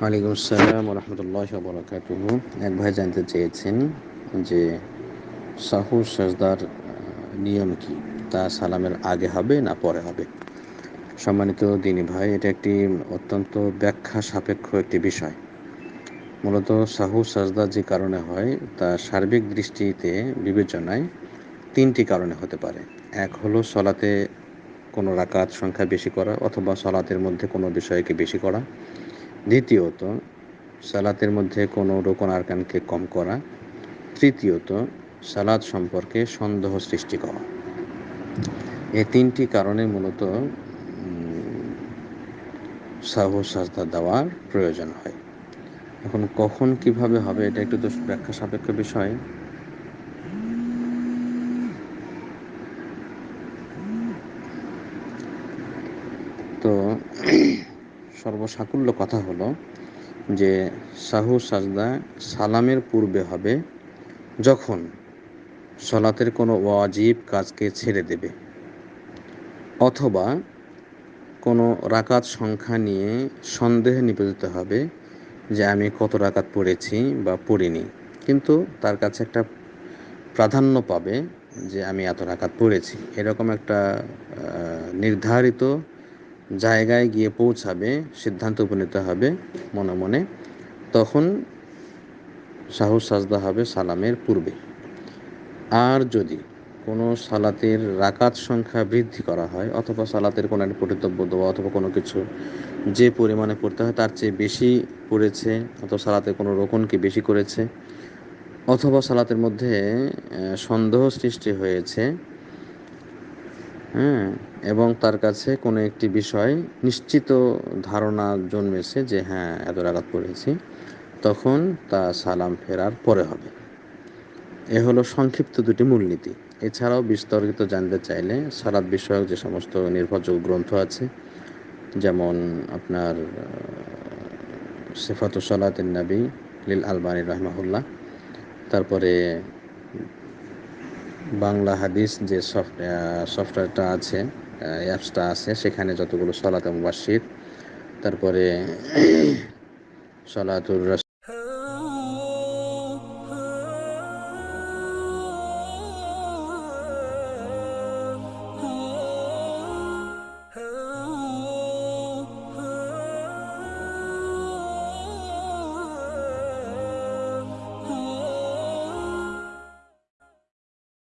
ওয়ালাইকুম আসসালাম রহমতুল্লাহ বরকাতুহ এক ভাই জানতে চেয়েছেন যে সাহু সাজদার নিয়ম কি? তা সালামের আগে হবে না পরে হবে? সম্মানিত দিনী ভাই, এটা একটি অত্যন্ত ব্যাখ্যা সাপেক্ষ একটি বিষয়। মূলত সাহু সাজদা যে কারণে হয়, তা সার্বিক দৃষ্টিতে বিবেচনায় তিনটি কারণে হতে পারে। এক হলো সলাতে কোনো রাকাত সংখ্যা বেশি করা, অথবা সলাতের মধ্যে কোনো বিষয়কে বেশি করা। দ্বিতীয়ত, সালাতের মধ্যে কোনো রোকন আরকানকে কম করা। তৃতীয়ত সালাদ সম্পর্কে সন্দেহ সৃষ্টি করা। এই তিনটি কারণে মূলত সাহু, সাজদা দেওয়ার প্রয়োজন হয়। এখন কখন কীভাবে হবে, এটা একটু তো ব্যাখ্যা সাপেক্ষ বিষয়। তো সর্বসাকুল্য কথা হলো যে সাহু সাজদা সালামের পূর্বে হবে যখন সলাতের কোনো ওয়াজিব কাজকে ছেড়ে দেবে। অথবা কোনো রাকাত সংখ্যা নিয়ে সন্দেহে নিবেদিত হবে যে আমি কত রাকাত পড়েছি বা পড়িনি। কিন্তু তার কাছে একটা প্রাধান্য পাবে যে আমি এত রাকাত পড়েছি। এরকম একটা নির্ধারিত জায়গায় গিয়ে পৌঁছাবে, সিদ্ধান্ত উপনীত হবে মনে মনে, তখন সাহস সাজদা হবে সালামের পূর্বে। আর যদি কোনো সালাতের রাকাত সংখ্যা বৃদ্ধি করা হয়, অথবা সালাতের কোনো একটা পঠিতব্য দেওয়া অথবা কোনো কিছু যে পরিমাণে পড়তে হয়, তার চেয়ে বেশি পড়েছে, অথবা সালাতে কোনো রোকনকে বেশি করেছে, অথবা সালাতের মধ্যে সন্দেহ সৃষ্টি হয়েছে হ্যাঁ এবং তার কাছে কোনো একটি বিষয়, নিশ্চিত ধারণা জন্মেছে যে হ্যাঁ এত রাগাত পড়েছি তখন তা সালাম ফেরার পরে হবে। এ হলো সংক্ষিপ্ত দুটি মূলনীতি। এছাড়াও বিস্তারিত জানতে চাইলে সালাদ বিষয়ক যে সমস্ত নির্ভরযোগ্য গ্রন্থ আছে, যেমন আপনার সেফাতু সালাত নবী লিল আলবানী রহমাহুল্লাহ, তারপরে বাংলা হাদিস যে সফটওয়্যারটা আছে অ্যাপসটা আছে সেখানে যতগুলো সলাতে মুবাসির তারপরে সলাতুর